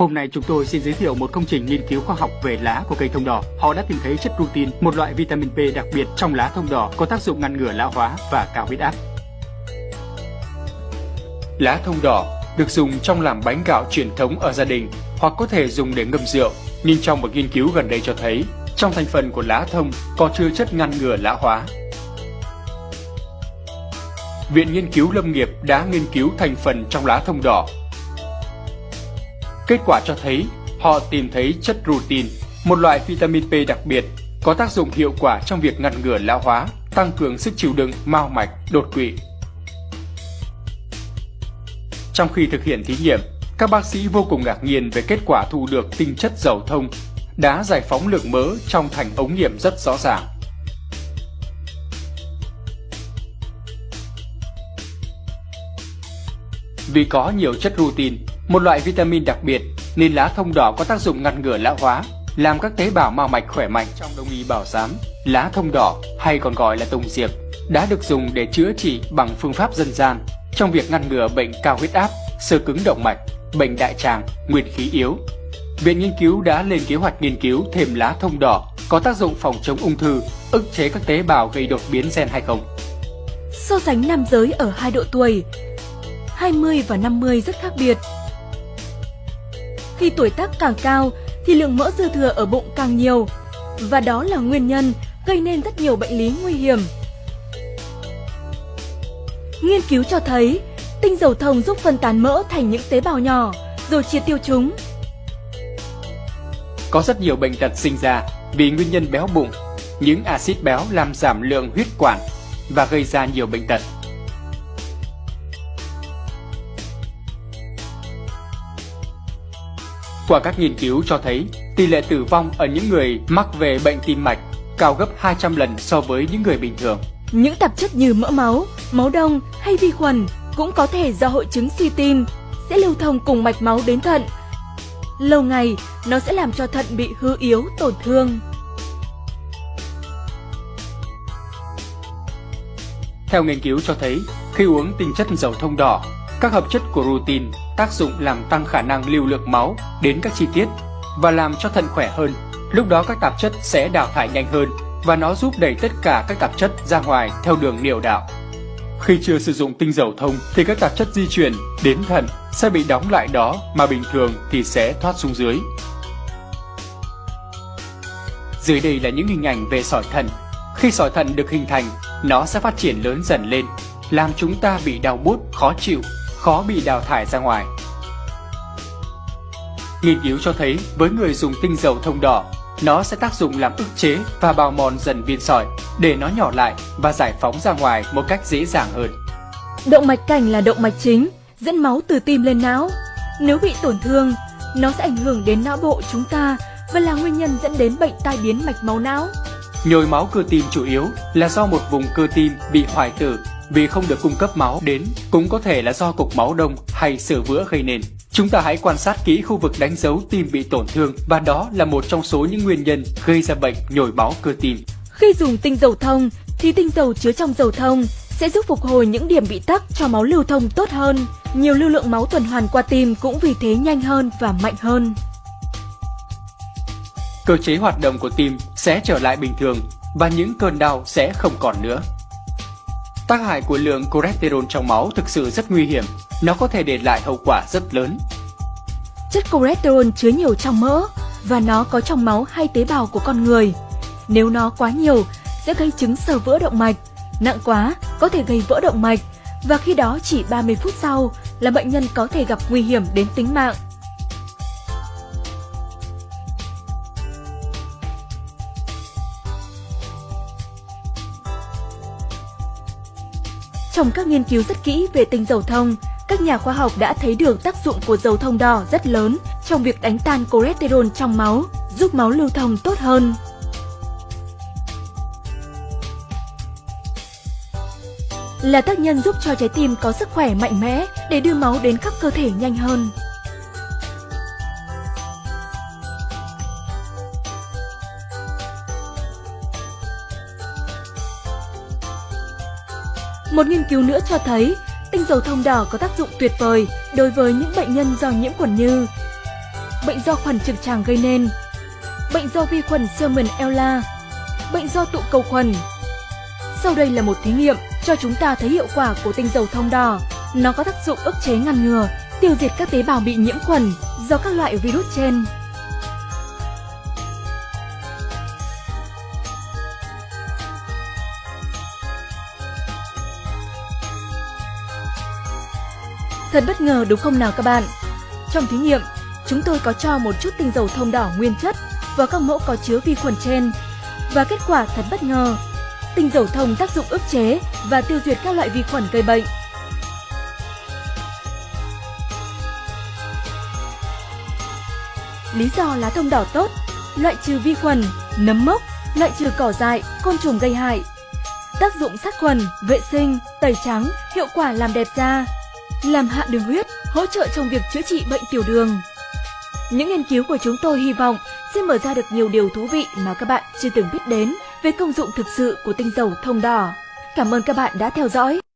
Hôm nay chúng tôi xin giới thiệu một công trình nghiên cứu khoa học về lá của cây thông đỏ. Họ đã tìm thấy chất rutin, một loại vitamin P đặc biệt trong lá thông đỏ có tác dụng ngăn ngừa lão hóa và cao huyết áp. Lá thông đỏ được dùng trong làm bánh gạo truyền thống ở gia đình hoặc có thể dùng để ngâm rượu. Nhưng trong một nghiên cứu gần đây cho thấy, trong thành phần của lá thông có chứa chất ngăn ngừa lão hóa. Viện Nghiên cứu Lâm nghiệp đã nghiên cứu thành phần trong lá thông đỏ Kết quả cho thấy họ tìm thấy chất rutin, một loại vitamin P đặc biệt, có tác dụng hiệu quả trong việc ngăn ngừa lão hóa, tăng cường sức chịu đựng, mao mạch, đột quỵ. Trong khi thực hiện thí nghiệm, các bác sĩ vô cùng ngạc nhiên về kết quả thu được tinh chất dầu thông đã giải phóng lượng mỡ trong thành ống nghiệm rất rõ ràng. Vì có nhiều chất rutin, một loại vitamin đặc biệt nên lá thông đỏ có tác dụng ngăn ngừa lão hóa, làm các tế bào mao mạch khỏe mạnh trong đông y bảo giám. Lá thông đỏ hay còn gọi là tùng diệp đã được dùng để chữa trị bằng phương pháp dân gian trong việc ngăn ngừa bệnh cao huyết áp, sơ cứng động mạch, bệnh đại tràng, nguyên khí yếu. Viện nghiên cứu đã lên kế hoạch nghiên cứu thêm lá thông đỏ có tác dụng phòng chống ung thư, ức chế các tế bào gây đột biến gen hay không. So sánh nam giới ở hai độ tuổi, 20 và 50 rất khác biệt. Khi tuổi tác càng cao thì lượng mỡ dư thừa ở bụng càng nhiều và đó là nguyên nhân gây nên rất nhiều bệnh lý nguy hiểm. Nghiên cứu cho thấy tinh dầu thông giúp phân tán mỡ thành những tế bào nhỏ rồi chia tiêu chúng. Có rất nhiều bệnh tật sinh ra vì nguyên nhân béo bụng, những axit béo làm giảm lượng huyết quản và gây ra nhiều bệnh tật. Qua các nghiên cứu cho thấy, tỷ lệ tử vong ở những người mắc về bệnh tim mạch cao gấp 200 lần so với những người bình thường. Những tạp chất như mỡ máu, máu đông hay vi khuẩn cũng có thể do hội chứng suy tim sẽ lưu thông cùng mạch máu đến thận. Lâu ngày, nó sẽ làm cho thận bị hư yếu, tổn thương. Theo nghiên cứu cho thấy, khi uống tinh chất dầu thông đỏ, các hợp chất của rutin tác dụng làm tăng khả năng lưu lượng máu đến các chi tiết và làm cho thận khỏe hơn. Lúc đó các tạp chất sẽ đào thải nhanh hơn và nó giúp đẩy tất cả các tạp chất ra ngoài theo đường niệu đạo. Khi chưa sử dụng tinh dầu thông thì các tạp chất di chuyển đến thận sẽ bị đóng lại đó mà bình thường thì sẽ thoát xuống dưới. Dưới đây là những hình ảnh về sỏi thận. Khi sỏi thận được hình thành, nó sẽ phát triển lớn dần lên, làm chúng ta bị đau bút, khó chịu khó bị đào thải ra ngoài. Nghiên cứu cho thấy với người dùng tinh dầu thông đỏ, nó sẽ tác dụng làm ức chế và bào mòn dần viên sỏi để nó nhỏ lại và giải phóng ra ngoài một cách dễ dàng hơn. Động mạch cảnh là động mạch chính, dẫn máu từ tim lên não. Nếu bị tổn thương, nó sẽ ảnh hưởng đến não bộ chúng ta và là nguyên nhân dẫn đến bệnh tai biến mạch máu não. Nhồi máu cơ tim chủ yếu là do một vùng cơ tim bị hoại tử vì không được cung cấp máu đến cũng có thể là do cục máu đông hay sửa vữa gây nên. Chúng ta hãy quan sát kỹ khu vực đánh dấu tim bị tổn thương và đó là một trong số những nguyên nhân gây ra bệnh nhồi máu cơ tim. Khi dùng tinh dầu thông thì tinh dầu chứa trong dầu thông sẽ giúp phục hồi những điểm bị tắc cho máu lưu thông tốt hơn. Nhiều lưu lượng máu tuần hoàn qua tim cũng vì thế nhanh hơn và mạnh hơn. Cơ chế hoạt động của tim sẽ trở lại bình thường và những cơn đau sẽ không còn nữa. Tác hại của lượng cholesterol trong máu thực sự rất nguy hiểm, nó có thể để lại hậu quả rất lớn. Chất cholesterol chứa nhiều trong mỡ và nó có trong máu hay tế bào của con người. Nếu nó quá nhiều sẽ gây chứng sờ vỡ động mạch, nặng quá có thể gây vỡ động mạch và khi đó chỉ 30 phút sau là bệnh nhân có thể gặp nguy hiểm đến tính mạng. Trong các nghiên cứu rất kỹ về tinh dầu thông, các nhà khoa học đã thấy được tác dụng của dầu thông đỏ rất lớn trong việc đánh tan cholesterol trong máu, giúp máu lưu thông tốt hơn. Là tác nhân giúp cho trái tim có sức khỏe mạnh mẽ để đưa máu đến khắp cơ thể nhanh hơn. Một nghiên cứu nữa cho thấy tinh dầu thông đỏ có tác dụng tuyệt vời đối với những bệnh nhân do nhiễm khuẩn như bệnh do khuẩn trực tràng gây nên, bệnh do vi khuẩn Salmonella, bệnh do tụ cầu khuẩn. Sau đây là một thí nghiệm cho chúng ta thấy hiệu quả của tinh dầu thông đỏ. Nó có tác dụng ức chế ngăn ngừa, tiêu diệt các tế bào bị nhiễm khuẩn do các loại virus trên. Thật bất ngờ đúng không nào các bạn? Trong thí nghiệm, chúng tôi có cho một chút tinh dầu thông đỏ nguyên chất vào các mẫu có chứa vi khuẩn trên. Và kết quả thật bất ngờ. Tinh dầu thông tác dụng ức chế và tiêu diệt các loại vi khuẩn gây bệnh. Lý do lá thông đỏ tốt, loại trừ vi khuẩn, nấm mốc, loại trừ cỏ dại, côn trùng gây hại. Tác dụng sát khuẩn, vệ sinh, tẩy trắng, hiệu quả làm đẹp da, làm hạ đường huyết, hỗ trợ trong việc chữa trị bệnh tiểu đường. Những nghiên cứu của chúng tôi hy vọng sẽ mở ra được nhiều điều thú vị mà các bạn chưa từng biết đến về công dụng thực sự của tinh dầu thông đỏ. Cảm ơn các bạn đã theo dõi.